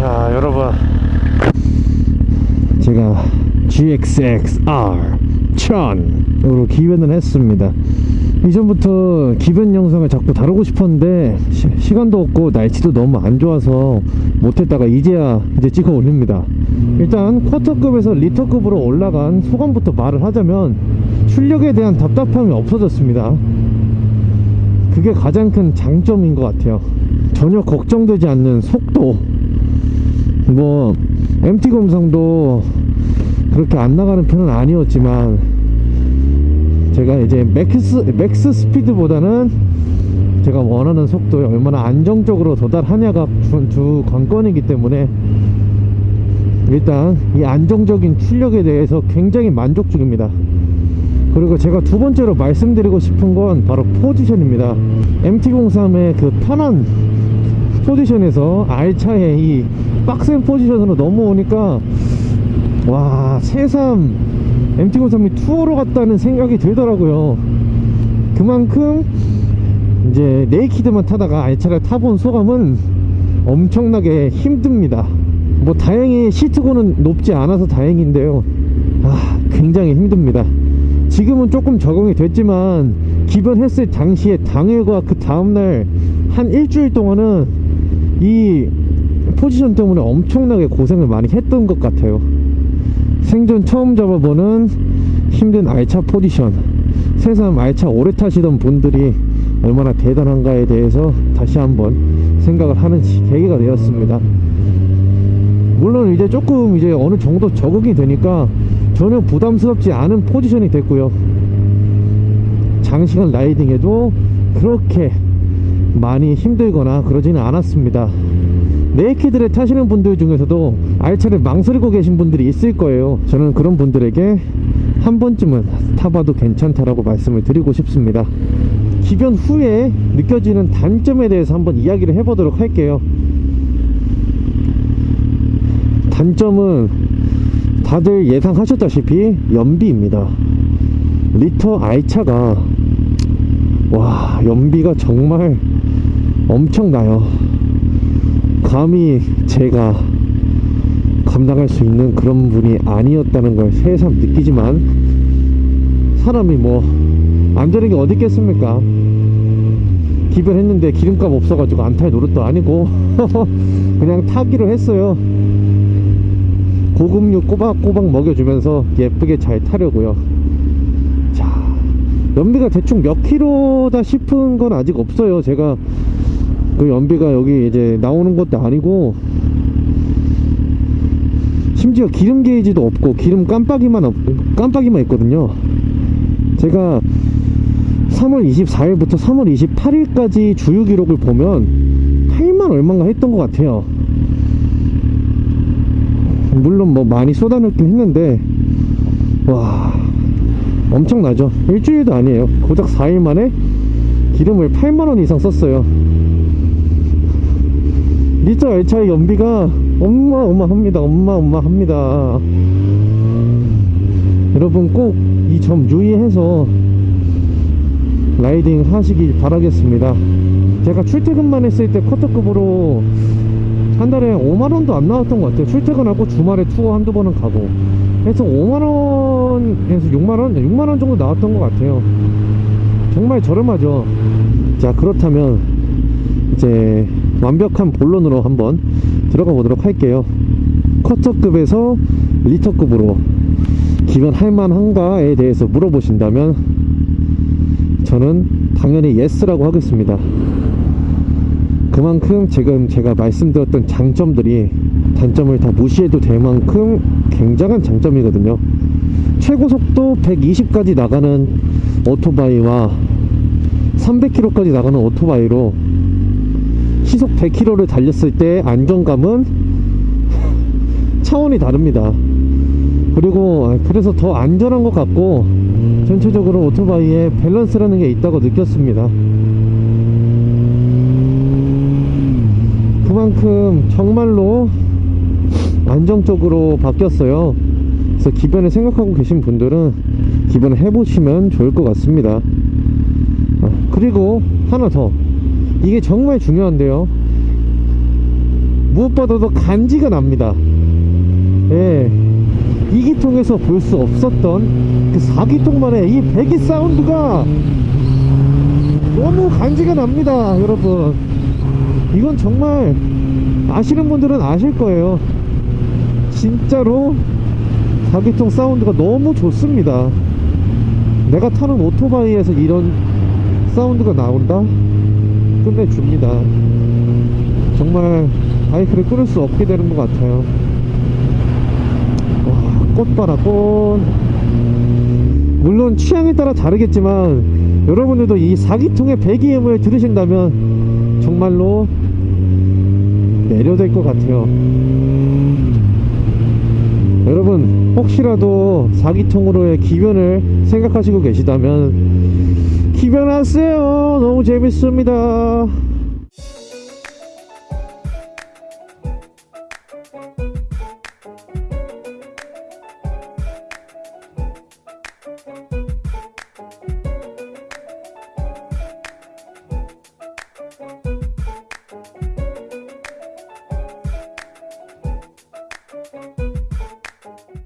자 여러분. 제가 GXXR 1000으로 기변을 했습니다. 이전부터 기변 영상을 자꾸 다루고 싶었는데 시, 간도 없고 날씨도 너무 안 좋아서 못했다가 이제야 이제 찍어 올립니다. 일단 쿼터급에서 리터급으로 올라간 소감부터 말을 하자면 출력에 대한 답답함이 없어졌습니다. 그게 가장 큰 장점인 것 같아요. 전혀 걱정되지 않는 속도. 뭐 MT 공삼도 그렇게 안 나가는 편은 아니었지만 제가 이제 max, max speed보다는 제가 원하는 속도에 얼마나 안정적으로 도달하냐가 주, 주 관건이기 때문에 일단 이 안정적인 출력에 대해서 굉장히 만족 중입니다. 그리고 제가 두 번째로 말씀드리고 싶은 건 바로 포지션입니다. MT-03의 그 편한 포지션에서 R차의 이 빡센 포지션으로 넘어오니까 와 새삼 MT-03이 투어로 갔다는 생각이 들더라고요. 그만큼 이제 네이키드만 타다가 R차를 타본 소감은 엄청나게 힘듭니다. 뭐 다행히 시트고는 높지 않아서 다행인데요. 아 굉장히 힘듭니다. 지금은 조금 적응이 됐지만 기변했을 당시에 당일과 그 다음날 한 일주일 동안은 이 포지션 때문에 엄청나게 고생을 많이 했던 것 같아요. 생전 처음 잡아보는 힘든 알차 포지션 세상 알차 오래 타시던 분들이 얼마나 대단한가에 대해서 다시 한번 생각을 하는 계기가 되었습니다. 물론 이제 조금 이제 어느 정도 적응이 되니까 전혀 부담스럽지 않은 포지션이 됐고요. 장시간 라이딩에도 그렇게 많이 힘들거나 그러지는 않았습니다 네이키드를 타시는 분들 중에서도 알차를 망설이고 계신 분들이 있을 거예요. 저는 그런 분들에게 한 번쯤은 타봐도 괜찮다라고 말씀을 드리고 싶습니다. 기변 후에 느껴지는 단점에 대해서 한번 이야기를 해보도록 할게요. 단점은 다들 예상하셨다시피 연비입니다. 리터 I차가 와 연비가 정말 엄청나요 감히 제가 감당할 수 있는 그런 분이 아니었다는 걸 새삼 느끼지만 사람이 뭐 안전한 게 어디 있겠습니까? 기변했는데 기름값 없어가지고 안탈 노릇도 아니고 그냥 타기로 했어요. 고급류 꼬박꼬박 먹여주면서 예쁘게 잘 타려고요. 자 연비가 대충 몇 킬로다 싶은 건 아직 없어요. 제가 그 연비가 여기 이제 나오는 것도 아니고 심지어 기름 게이지도 없고 기름 깜빡이만 없, 깜빡이만 있거든요. 제가 3월 24일부터 3월 28일까지 주유 기록을 보면 8만 얼마인가 했던 것 같아요. 물론 뭐 많이 쏟아냈긴 했는데 와 엄청나죠. 일주일도 아니에요. 고작 4일 만에 기름을 8만원 이상 썼어요 리터 열차의 연비가 어마어마합니다. 어마어마합니다. 여러분 꼭 이 점 유의해서 라이딩 하시길 바라겠습니다. 제가 출퇴근만 했을 때 쿼터급으로 한 달에 5만원도 안 나왔던 것 같아요. 출퇴근하고 주말에 투어 한두 번은 가고. 그래서 5만원에서 6만원? 6만원 정도 나왔던 것 같아요. 정말 저렴하죠. 자 그렇다면 이제 완벽한 본론으로 한번 들어가 보도록 할게요. 쿼터급에서 리터급으로 기변 할만한가에 대해서 물어보신다면 저는 당연히 예스라고 하겠습니다. 그만큼 지금 제가 말씀드렸던 장점들이 단점을 다 무시해도 될 만큼 굉장한 장점이거든요. 최고속도 120까지 나가는 오토바이와 300km까지 나가는 오토바이로 시속 100km를 달렸을 때 안정감은 차원이 다릅니다. 그리고 그래서 더 안전한 것 같고 전체적으로 오토바이에 밸런스라는 게 있다고 느꼈습니다. 그만큼 정말로 안정적으로 바뀌었어요. 그래서 기변을 생각하고 계신 분들은 기변을 해보시면 좋을 것 같습니다. 아, 그리고 하나 더 이게 정말 중요한데요. 무엇보다도 간지가 납니다. 예. 2기통에서 볼 수 없었던 그 4기통만의 이 배기 사운드가 너무 간지가 납니다 여러분. 이건 정말 아시는 분들은 아실 거예요. 진짜로 4기통 사운드가 너무 좋습니다. 내가 타는 오토바이에서 이런 사운드가 나온다? 끝내줍니다. 정말 바이크를 끊을 수 없게 되는 것 같아요. 와, 꽃 봐라 꽃. 물론 취향에 따라 다르겠지만 여러분들도 이 4기통의 배기음을 들으신다면 정말로 매료될 것 같아요. 여러분 혹시라도 4기통으로의 기변을 생각하시고 계시다면 입양하세요. 너무 재밌습니다.